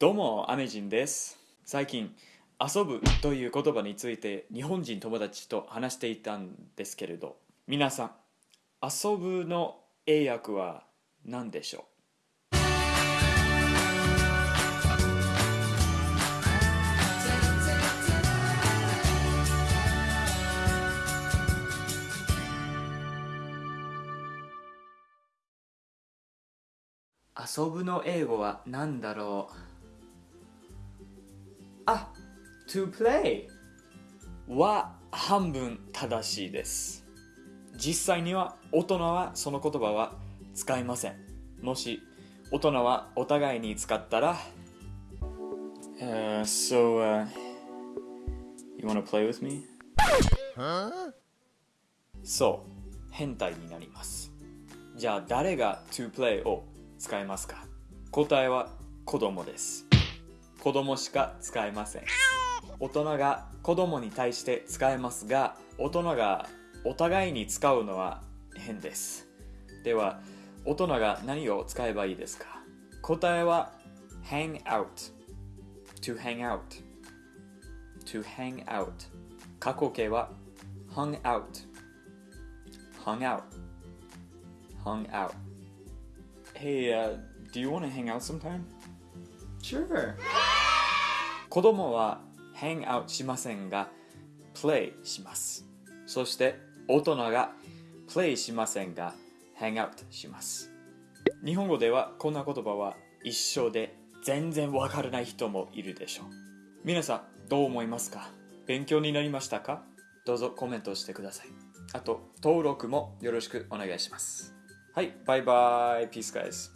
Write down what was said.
どうも、アメジンです。最近、遊ぶという言葉について日本人友達と話していたんですけれど、皆さん、遊ぶの英訳は何でしょう？遊ぶの英語は何だろう？あ to play は半分正しいです。実際には大人はその言葉は使いません。もし大人はお互いに使ったら、uh, So, uh, you wanna play with me? そう。変態になります。じゃあ誰が to play を使いますか？答えは子供です子供しか使えません大人が子供に対して使えますが大人がお互いに使うのは変ですでは大人が何を使えばいいですか答えは hang out to hang out to hang out 過去形は hung out hung out hung out Hey, uh, do you want to hang out sometime? Sure. 子供は hang out しませんが play します。そして大人が play しませんが hang out します。日本語ではこんな言葉は一緒で全然わからない人もいるでしょう。皆さんどう思いますか？勉強になりましたか？どうぞコメントしてください。あと登録もよろしくお願いします。はい、バイバイ。ピースガイズ。